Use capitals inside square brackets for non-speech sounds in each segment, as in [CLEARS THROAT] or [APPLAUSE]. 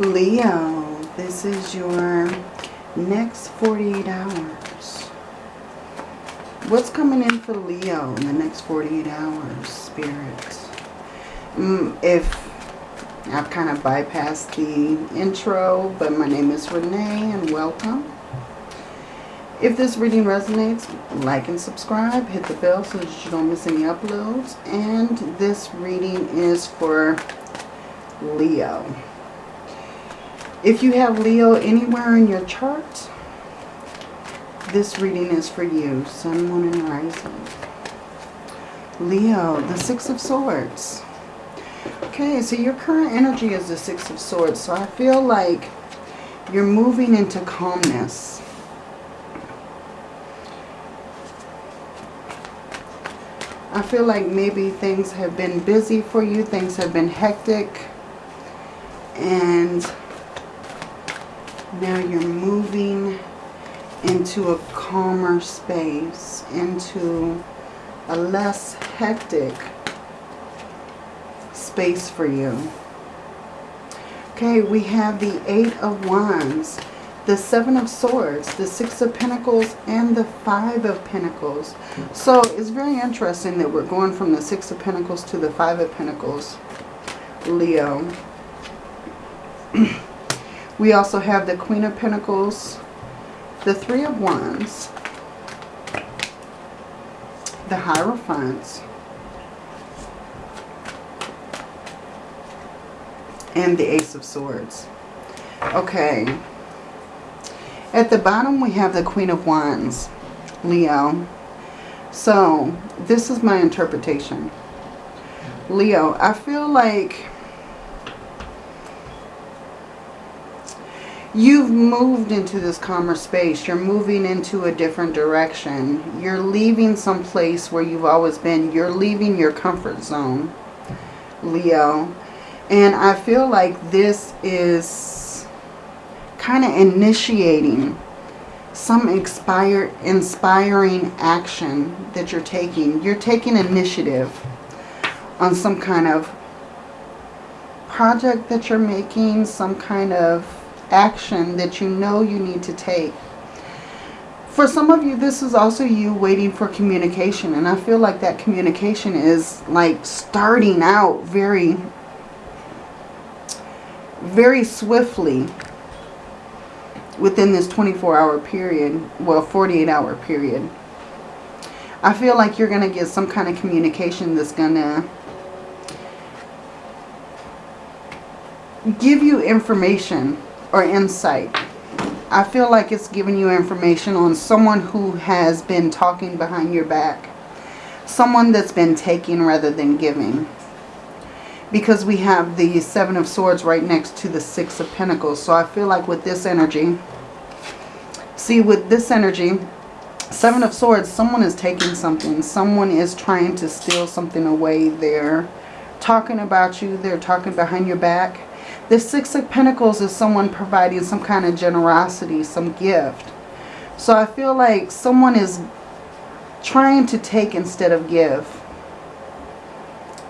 Leo, this is your next 48 hours. What's coming in for Leo in the next 48 hours, Spirit? Mm, if I've kind of bypassed the intro, but my name is Renee and welcome. If this reading resonates, like and subscribe. Hit the bell so that you don't miss any uploads. And this reading is for Leo. If you have Leo anywhere in your chart, this reading is for you. Sun, Moon, and Rising. Leo, the Six of Swords. Okay, so your current energy is the Six of Swords. So I feel like you're moving into calmness. I feel like maybe things have been busy for you. Things have been hectic. And now you're moving into a calmer space, into a less hectic space for you. Okay, we have the Eight of Wands, the Seven of Swords, the Six of Pentacles, and the Five of Pentacles. So it's very interesting that we're going from the Six of Pentacles to the Five of Pentacles, Leo. [CLEARS THROAT] We also have the Queen of Pentacles, the Three of Wands, the Hierophants, and the Ace of Swords. Okay. At the bottom we have the Queen of Wands, Leo. So, this is my interpretation. Leo, I feel like you've moved into this calmer space. You're moving into a different direction. You're leaving some place where you've always been. You're leaving your comfort zone, Leo. And I feel like this is kind of initiating some inspiring action that you're taking. You're taking initiative on some kind of project that you're making, some kind of action that you know you need to take. For some of you, this is also you waiting for communication. And I feel like that communication is like starting out very, very swiftly within this 24-hour period. Well, 48-hour period. I feel like you're going to get some kind of communication that's going to give you information or insight. I feel like it's giving you information on someone who has been talking behind your back. Someone that's been taking rather than giving. Because we have the Seven of Swords right next to the Six of Pentacles. So I feel like with this energy, see with this energy, Seven of Swords, someone is taking something. Someone is trying to steal something away. They're talking about you. They're talking behind your back the Six of Pentacles is someone providing some kind of generosity, some gift. So I feel like someone is trying to take instead of give.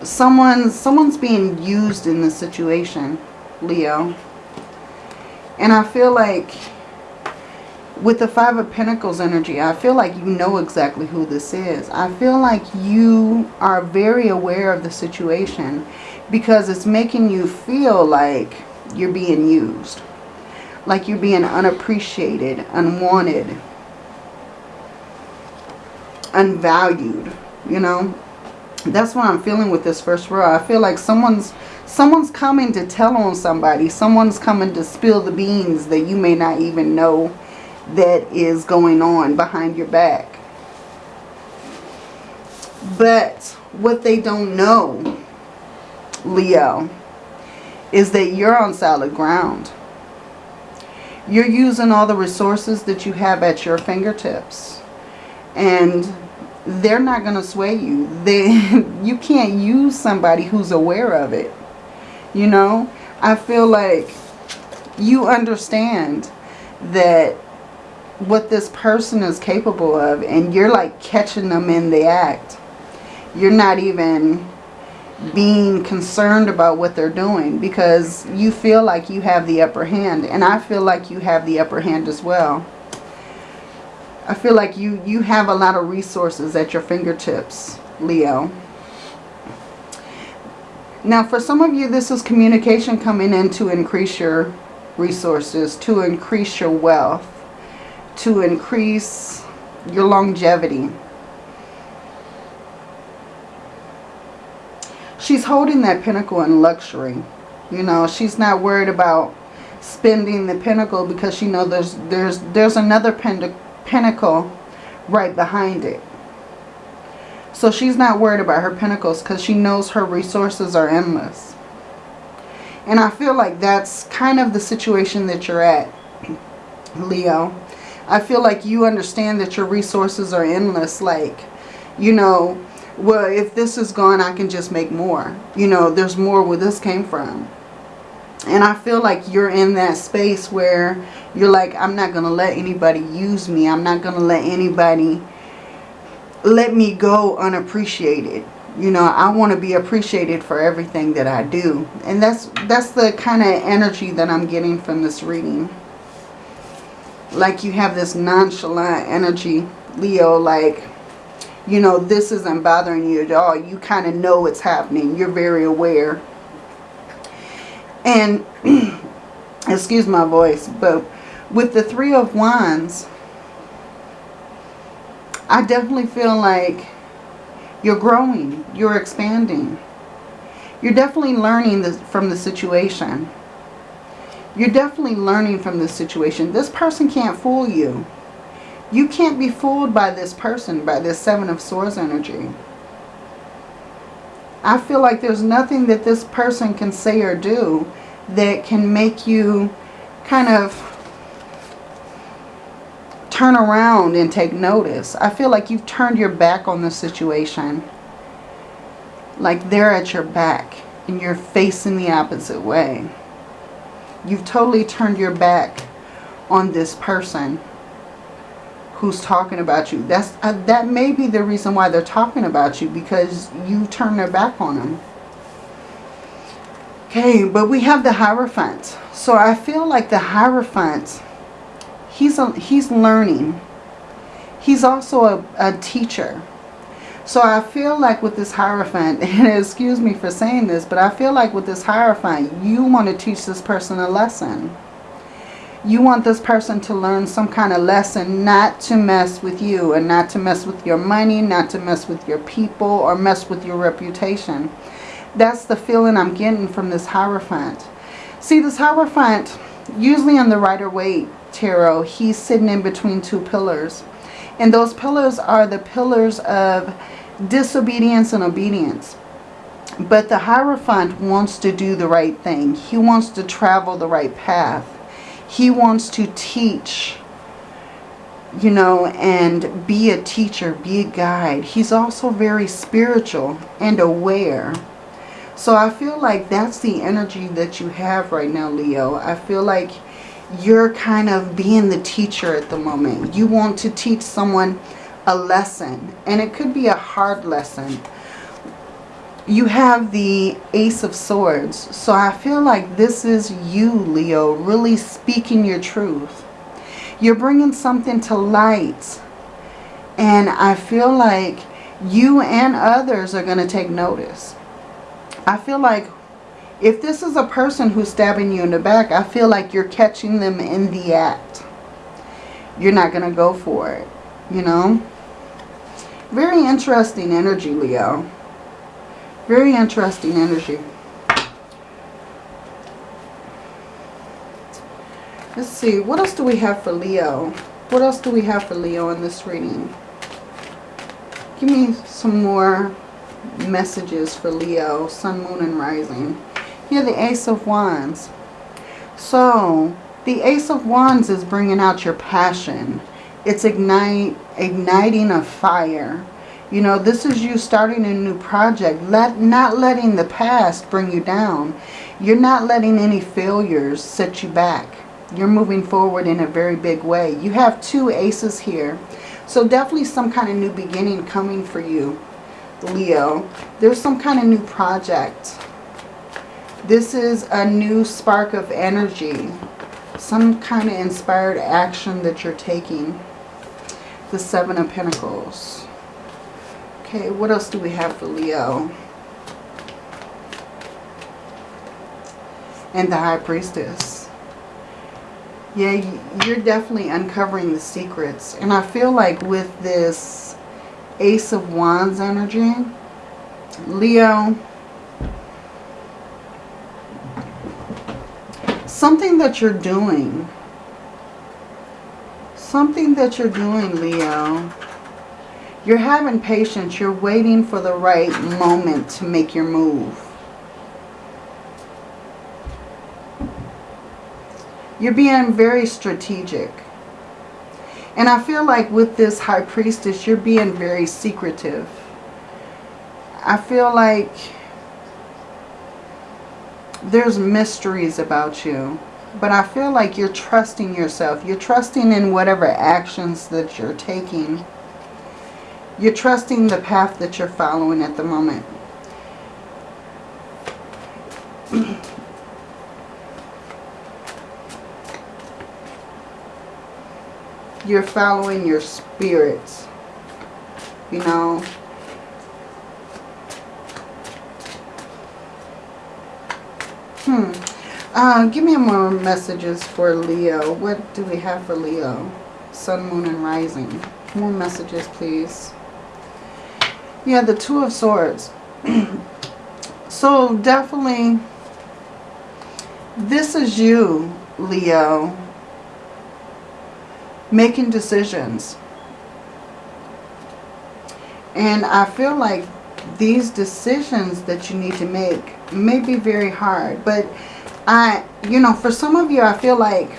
Someone, someone's being used in this situation, Leo. And I feel like with the Five of Pentacles energy, I feel like you know exactly who this is. I feel like you are very aware of the situation because it's making you feel like you're being used. Like you're being unappreciated, unwanted, unvalued, you know. That's what I'm feeling with this first row. I feel like someone's someone's coming to tell on somebody. Someone's coming to spill the beans that you may not even know that is going on behind your back. But what they don't know Leo, is that you're on solid ground. You're using all the resources that you have at your fingertips. And they're not going to sway you. [LAUGHS] They, you can't use somebody who's aware of it. You know, I feel like you understand that what this person is capable of and you're like catching them in the act. You're not even being concerned about what they're doing because you feel like you have the upper hand and I feel like you have the upper hand as well. I feel like you, you have a lot of resources at your fingertips, Leo. Now for some of you this is communication coming in to increase your resources, to increase your wealth, to increase your longevity. she's holding that pinnacle in luxury. You know, she's not worried about spending the pinnacle because she knows there's there's there's another pinnacle right behind it. So she's not worried about her pinnacles because she knows her resources are endless. And I feel like that's kind of the situation that you're at, [CLEARS THROAT] Leo. I feel like you understand that your resources are endless. Like, you know, well, if this is gone, I can just make more. You know, there's more where this came from. And I feel like you're in that space where you're like, I'm not going to let anybody use me. I'm not going to let anybody let me go unappreciated. You know, I want to be appreciated for everything that I do. And that's that's the kind of energy that I'm getting from this reading. Like you have this nonchalant energy, Leo, like you know, this isn't bothering you at all. You kind of know it's happening. You're very aware. And, [CLEARS THROAT] excuse my voice, but with the Three of Wands, I definitely feel like you're growing. You're expanding. You're definitely learning this from the situation. You're definitely learning from this situation. This person can't fool you. You can't be fooled by this person, by this Seven of Swords energy. I feel like there's nothing that this person can say or do that can make you kind of turn around and take notice. I feel like you've turned your back on the situation. Like they're at your back and you're facing the opposite way. You've totally turned your back on this person who's talking about you. That's uh, That may be the reason why they're talking about you because you turn their back on them. Okay, but we have the Hierophant. So I feel like the Hierophant, he's, a, he's learning. He's also a, a teacher. So I feel like with this Hierophant, [LAUGHS] and excuse me for saying this, but I feel like with this Hierophant, you want to teach this person a lesson you want this person to learn some kind of lesson not to mess with you and not to mess with your money, not to mess with your people or mess with your reputation. That's the feeling I'm getting from this Hierophant. See, this Hierophant, usually in the Rider-Waite Tarot, he's sitting in between two pillars. And those pillars are the pillars of disobedience and obedience. But the Hierophant wants to do the right thing. He wants to travel the right path. He wants to teach, you know, and be a teacher, be a guide. He's also very spiritual and aware. So I feel like that's the energy that you have right now, Leo. I feel like you're kind of being the teacher at the moment. You want to teach someone a lesson. And it could be a hard lesson you have the Ace of Swords. So I feel like this is you, Leo, really speaking your truth. You're bringing something to light. And I feel like you and others are going to take notice. I feel like if this is a person who's stabbing you in the back, I feel like you're catching them in the act. You're not going to go for it, you know. Very interesting energy, Leo. Very interesting energy. Let's see. What else do we have for Leo? What else do we have for Leo in this reading? Give me some more messages for Leo, Sun, Moon, and Rising. Here, the Ace of Wands. So, the Ace of Wands is bringing out your passion. It's ignite, igniting a fire. You know, this is you starting a new project. Let Not letting the past bring you down. You're not letting any failures set you back. You're moving forward in a very big way. You have two aces here. So definitely some kind of new beginning coming for you, Leo. There's some kind of new project. This is a new spark of energy. Some kind of inspired action that you're taking. The Seven of Pentacles. Okay, what else do we have for Leo? And the High Priestess. Yeah, you're definitely uncovering the secrets. And I feel like with this Ace of Wands energy, Leo, something that you're doing, something that you're doing, Leo, you're having patience. You're waiting for the right moment to make your move. You're being very strategic. And I feel like with this High Priestess, you're being very secretive. I feel like there's mysteries about you. But I feel like you're trusting yourself. You're trusting in whatever actions that you're taking. You're trusting the path that you're following at the moment. [CLEARS THROAT] you're following your spirits. You know, Hmm. Uh, give me more messages for Leo. What do we have for Leo? Sun, Moon, and Rising. More messages, please. Yeah, the Two of Swords. [CLEARS THROAT] so definitely, this is you, Leo, making decisions. And I feel like these decisions that you need to make may be very hard. But I, you know, for some of you, I feel like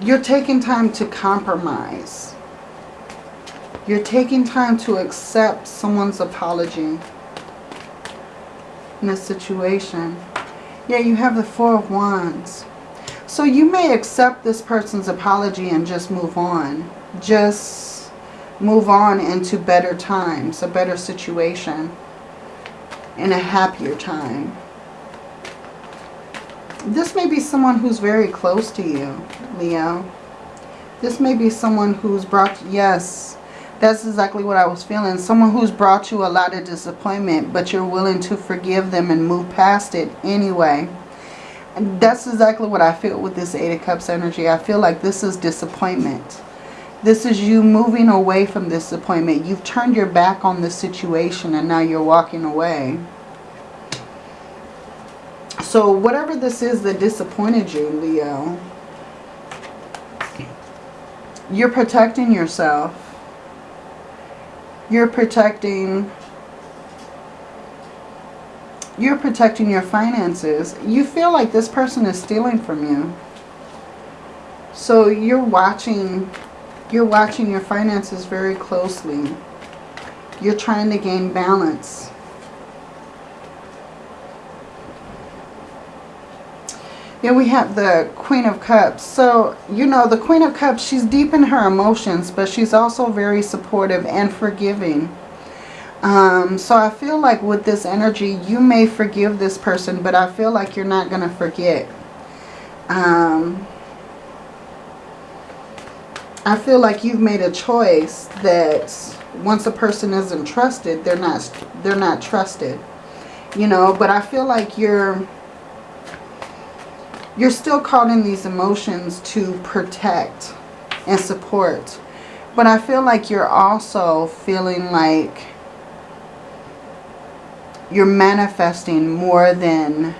you're taking time to compromise. You're taking time to accept someone's apology in a situation. Yeah, you have the Four of Wands. So you may accept this person's apology and just move on. Just move on into better times, a better situation in a happier time. This may be someone who's very close to you, Leo. This may be someone who's brought, yes, that's exactly what I was feeling. Someone who's brought you a lot of disappointment, but you're willing to forgive them and move past it anyway. And that's exactly what I feel with this Eight of Cups energy. I feel like this is disappointment. This is you moving away from this appointment. You've turned your back on the situation and now you're walking away. So whatever this is that disappointed you, Leo, you're protecting yourself. You're protecting you're protecting your finances. You feel like this person is stealing from you. So you're watching you're watching your finances very closely. You're trying to gain balance. Yeah, we have the Queen of Cups. So, you know, the Queen of Cups, she's deep in her emotions, but she's also very supportive and forgiving. Um, so I feel like with this energy, you may forgive this person, but I feel like you're not going to forget. Um, I feel like you've made a choice that once a person isn't trusted, they're not they're not trusted. You know, but I feel like you're you're still caught in these emotions to protect and support. But I feel like you're also feeling like you're manifesting more than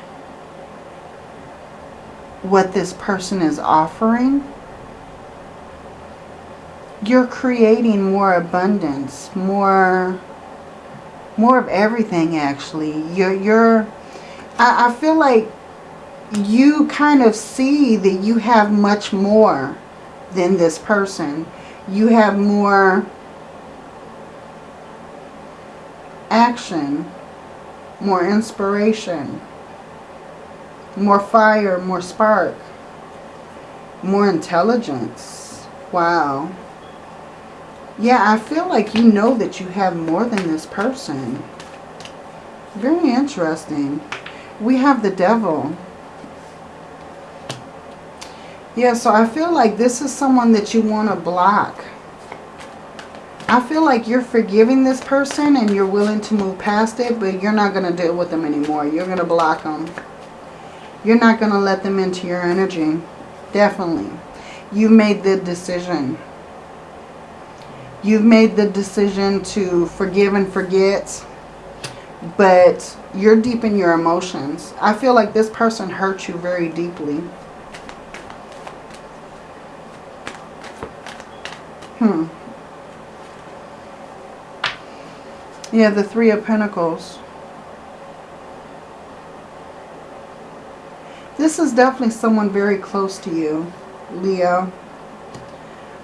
what this person is offering you're creating more abundance, more more of everything actually. You're you're I, I feel like you kind of see that you have much more than this person. You have more action, more inspiration, more fire, more spark, more intelligence. Wow. Yeah, I feel like you know that you have more than this person. Very interesting. We have the devil. Yeah, so I feel like this is someone that you want to block. I feel like you're forgiving this person and you're willing to move past it, but you're not going to deal with them anymore. You're going to block them. You're not going to let them into your energy. Definitely. You've made the decision. You've made the decision to forgive and forget, but you're deep in your emotions. I feel like this person hurt you very deeply. Hmm. Yeah, the Three of Pentacles. This is definitely someone very close to you, Leo.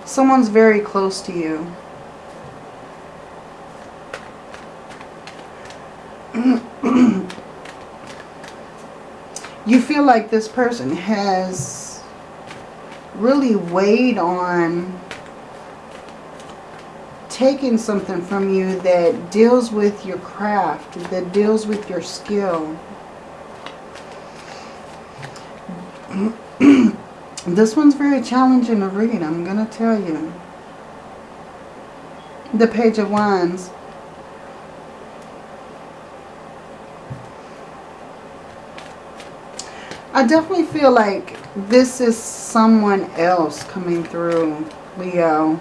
Someone's very close to you. you feel like this person has really weighed on taking something from you that deals with your craft, that deals with your skill. [CLEARS THROAT] this one's very challenging to read, I'm going to tell you. The Page of Wands. I definitely feel like this is someone else coming through, Leo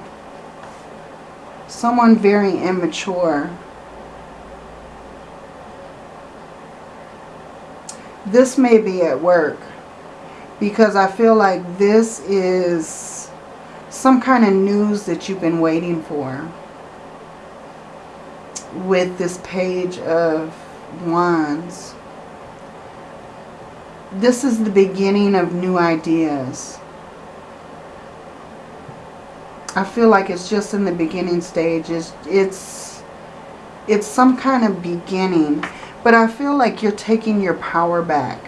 someone very immature. This may be at work because I feel like this is some kind of news that you've been waiting for with this page of wands. This is the beginning of new ideas. I feel like it's just in the beginning stages. It's, it's some kind of beginning. But I feel like you're taking your power back.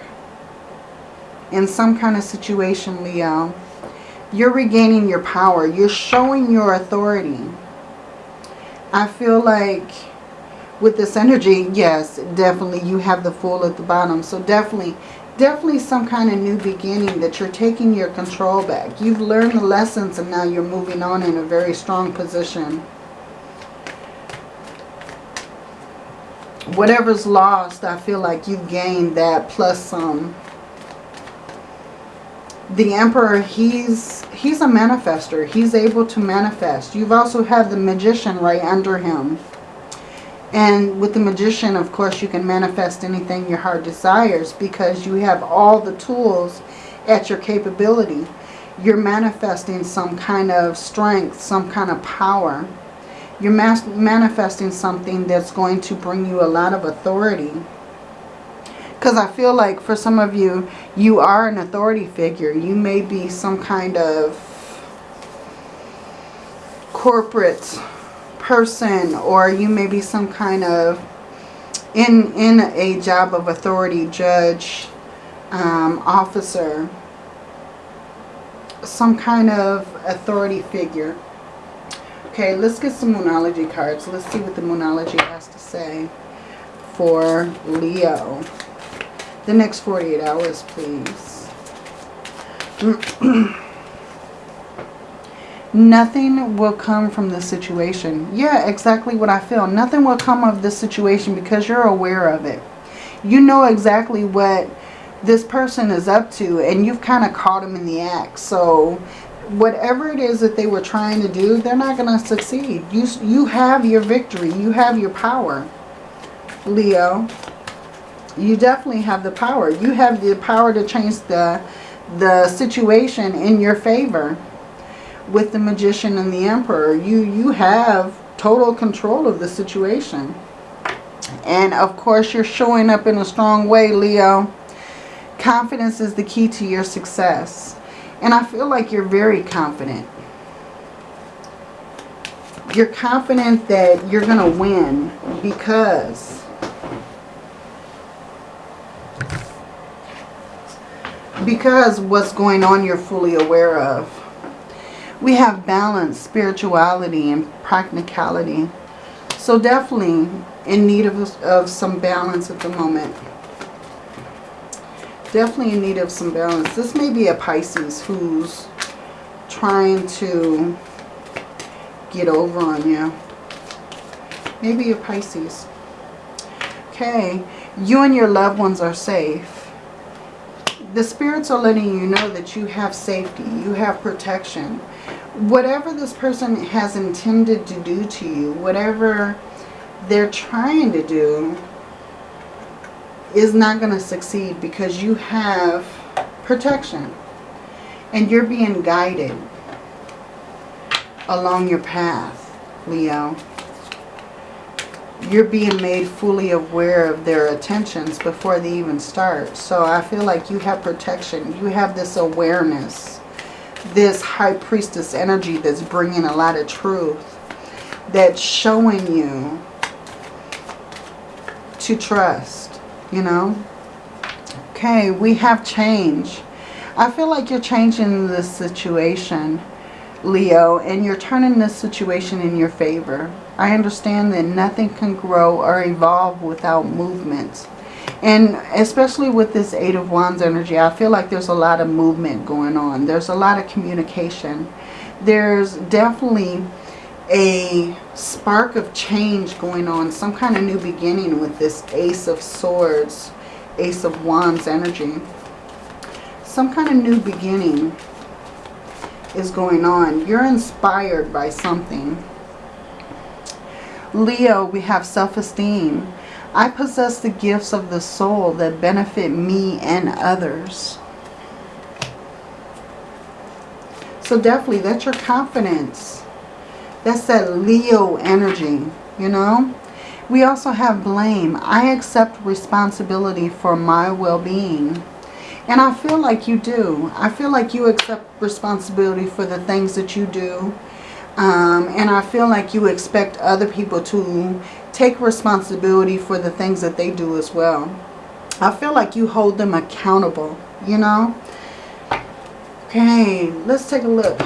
In some kind of situation, Leo. You're regaining your power. You're showing your authority. I feel like with this energy, yes, definitely you have the Fool at the bottom. So definitely definitely some kind of new beginning that you're taking your control back. You've learned the lessons and now you're moving on in a very strong position. Whatever's lost, I feel like you've gained that plus some. The Emperor, he's he's a manifester. He's able to manifest. You've also had the Magician right under him. And with the magician, of course, you can manifest anything your heart desires because you have all the tools at your capability. You're manifesting some kind of strength, some kind of power. You're manifesting something that's going to bring you a lot of authority. Because I feel like for some of you, you are an authority figure. You may be some kind of corporate person or you may be some kind of in in a job of authority judge um, officer some kind of authority figure. Okay let's get some moonology cards. Let's see what the moonology has to say for Leo. The next 48 hours please [CLEARS THROAT] nothing will come from this situation. Yeah, exactly what I feel. Nothing will come of this situation because you're aware of it. You know exactly what this person is up to and you've kind of caught them in the act. So whatever it is that they were trying to do, they're not going to succeed. You, you have your victory. You have your power, Leo. You definitely have the power. You have the power to change the, the situation in your favor with the magician and the emperor. You, you have total control of the situation. And of course, you're showing up in a strong way, Leo. Confidence is the key to your success. And I feel like you're very confident. You're confident that you're going to win because because what's going on you're fully aware of We have balance, spirituality, and practicality. So definitely in need of, of some balance at the moment. Definitely in need of some balance. This may be a Pisces who's trying to get over on you. Maybe a Pisces. Okay, you and your loved ones are safe. The spirits are letting you know that you have safety, you have protection. Whatever this person has intended to do to you, whatever they're trying to do, is not going to succeed because you have protection. And you're being guided along your path, Leo. You're being made fully aware of their attentions before they even start. So I feel like you have protection. You have this awareness. This high priestess energy that's bringing a lot of truth. That's showing you to trust, you know. Okay, we have change. I feel like you're changing this situation Leo, and you're turning this situation in your favor. I understand that nothing can grow or evolve without movement. And especially with this Eight of Wands energy, I feel like there's a lot of movement going on. There's a lot of communication. There's definitely a spark of change going on. Some kind of new beginning with this Ace of Swords, Ace of Wands energy. Some kind of new beginning is going on. You're inspired by something. Leo, we have self-esteem. I possess the gifts of the soul that benefit me and others. So definitely, that's your confidence. That's that Leo energy, you know. We also have blame. I accept responsibility for my well-being. And I feel like you do. I feel like you accept responsibility for the things that you do. Um, and I feel like you expect other people to take responsibility for the things that they do as well. I feel like you hold them accountable, you know. Okay, let's take a look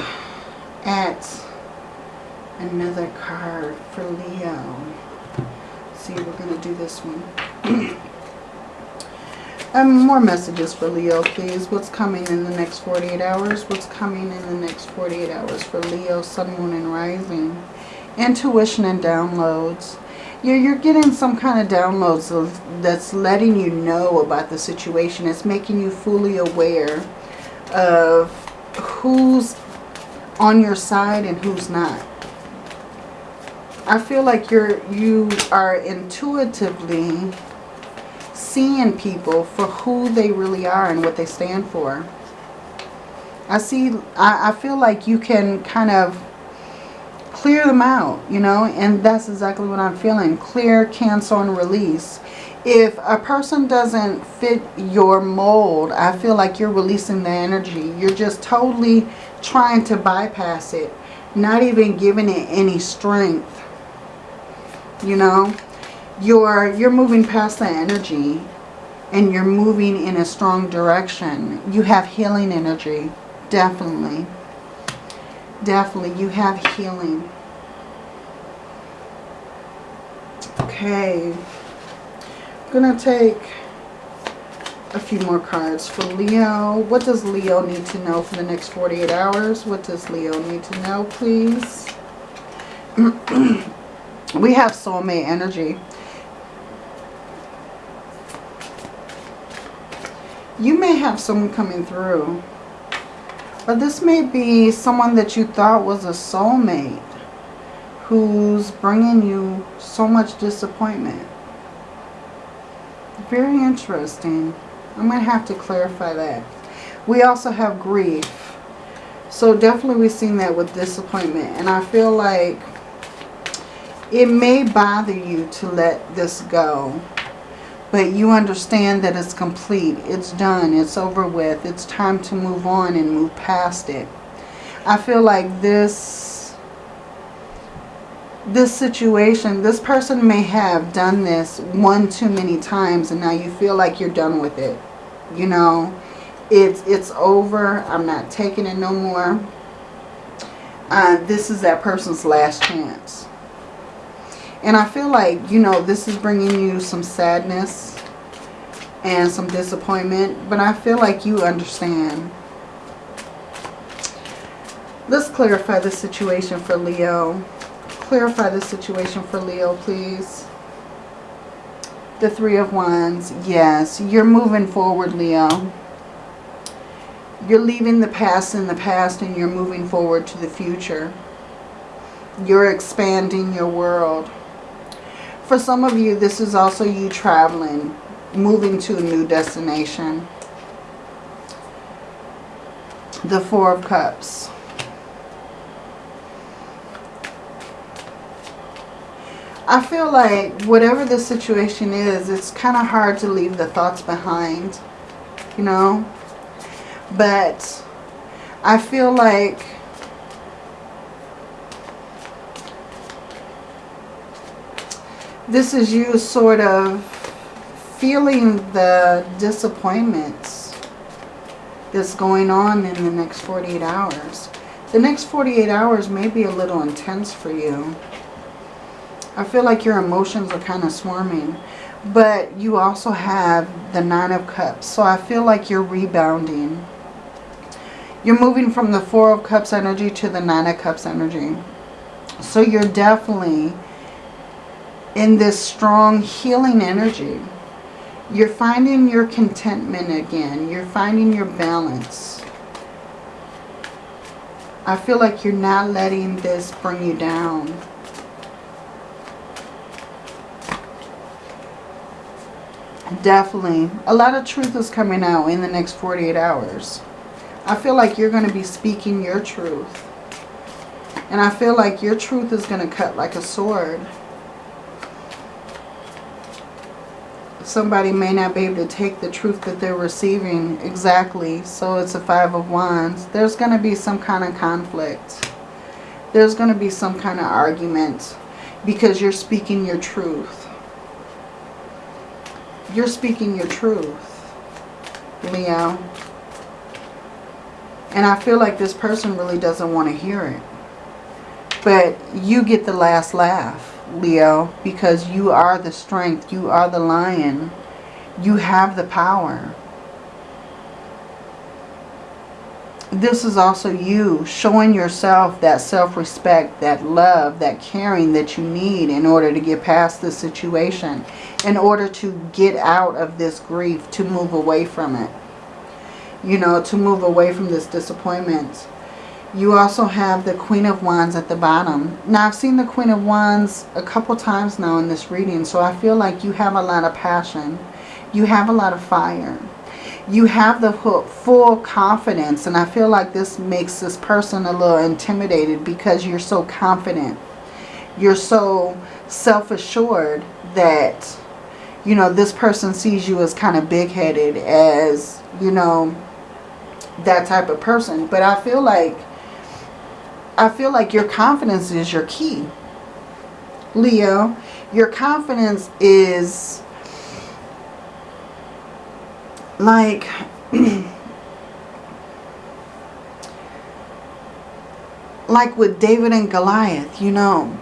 at another card for Leo. See, we're going to do this one. [CLEARS THROAT] Um, more messages for Leo, please. What's coming in the next 48 hours? What's coming in the next 48 hours for Leo, Sun, Moon, and Rising? Intuition and downloads. You're, you're getting some kind of downloads of, that's letting you know about the situation. It's making you fully aware of who's on your side and who's not. I feel like you're you are intuitively seeing people for who they really are and what they stand for. I see, I, I feel like you can kind of clear them out, you know, and that's exactly what I'm feeling. Clear, cancel, and release. If a person doesn't fit your mold, I feel like you're releasing the energy. You're just totally trying to bypass it, not even giving it any strength, you know you're you're moving past the energy and you're moving in a strong direction. You have healing energy, definitely. Definitely, you have healing. Okay, I'm going to take a few more cards for Leo. What does Leo need to know for the next 48 hours? What does Leo need to know, please? [CLEARS THROAT] we have soulmate energy. you may have someone coming through. But this may be someone that you thought was a soulmate who's bringing you so much disappointment. Very interesting. I'm going to have to clarify that. We also have grief. So definitely we've seen that with disappointment. And I feel like it may bother you to let this go but you understand that it's complete. It's done. It's over with. It's time to move on and move past it. I feel like this this situation, this person may have done this one too many times and now you feel like you're done with it. You know, it's it's over. I'm not taking it no more. uh, this is that person's last chance. And I feel like, you know, this is bringing you some sadness and some disappointment. But I feel like you understand. Let's clarify the situation for Leo. Clarify the situation for Leo, please. The Three of Wands. Yes, you're moving forward, Leo. You're leaving the past in the past and you're moving forward to the future. You're expanding your world. For some of you, this is also you traveling, moving to a new destination. The Four of Cups. I feel like whatever the situation is, it's kind of hard to leave the thoughts behind, you know. But I feel like this is you sort of feeling the disappointments that's going on in the next 48 hours. The next 48 hours may be a little intense for you. I feel like your emotions are kind of swarming. But you also have the Nine of Cups. So I feel like you're rebounding. You're moving from the Four of Cups energy to the Nine of Cups energy. So you're definitely in this strong healing energy. You're finding your contentment again. You're finding your balance. I feel like you're not letting this bring you down. Definitely. A lot of truth is coming out in the next 48 hours. I feel like you're going to be speaking your truth. And I feel like your truth is going to cut like a sword. Somebody may not be able to take the truth that they're receiving exactly. So it's a Five of Wands. There's going to be some kind of conflict. There's going to be some kind of argument. Because you're speaking your truth. You're speaking your truth. Leo. And I feel like this person really doesn't want to hear it. But you get the last laugh, Leo, because you are the strength. You are the lion. You have the power. This is also you showing yourself that self-respect, that love, that caring that you need in order to get past this situation, in order to get out of this grief, to move away from it you know, to move away from this disappointment. You also have the Queen of Wands at the bottom. Now, I've seen the Queen of Wands a couple times now in this reading, so I feel like you have a lot of passion. You have a lot of fire. You have the full confidence, and I feel like this makes this person a little intimidated because you're so confident. You're so self-assured that, you know, this person sees you as kind of big-headed, as, you know, that type of person. But I feel like I feel like your confidence is your key. Leo, your confidence is like [CLEARS THROAT] like with David and Goliath, you know.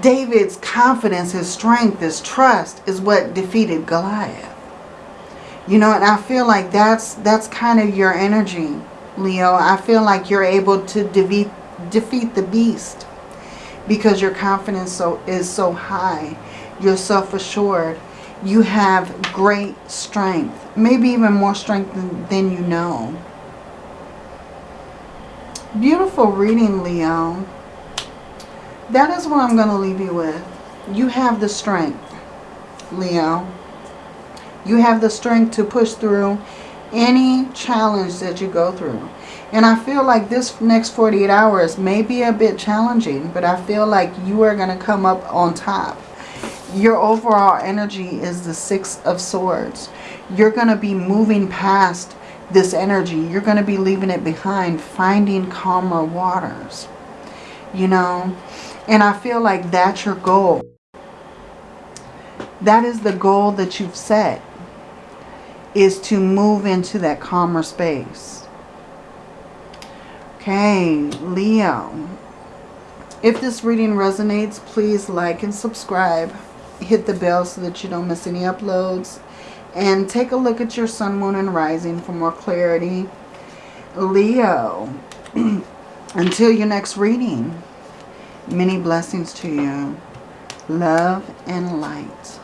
David's confidence, his strength, his trust is what defeated Goliath. You know, and I feel like that's that's kind of your energy, Leo. I feel like you're able to defeat defeat the beast because your confidence so is so high. You're self-assured. You have great strength. Maybe even more strength than, than you know. Beautiful reading, Leo. That is what I'm going to leave you with. You have the strength, Leo. You have the strength to push through any challenge that you go through. And I feel like this next 48 hours may be a bit challenging, but I feel like you are going to come up on top. Your overall energy is the Six of Swords. You're going to be moving past this energy. You're going to be leaving it behind, finding calmer waters. You know, and I feel like that's your goal. That is the goal that you've set is to move into that calmer space. Okay, Leo. If this reading resonates, please like and subscribe. Hit the bell so that you don't miss any uploads. And take a look at your sun, moon, and rising for more clarity. Leo, [CLEARS THROAT] until your next reading, many blessings to you. Love and light.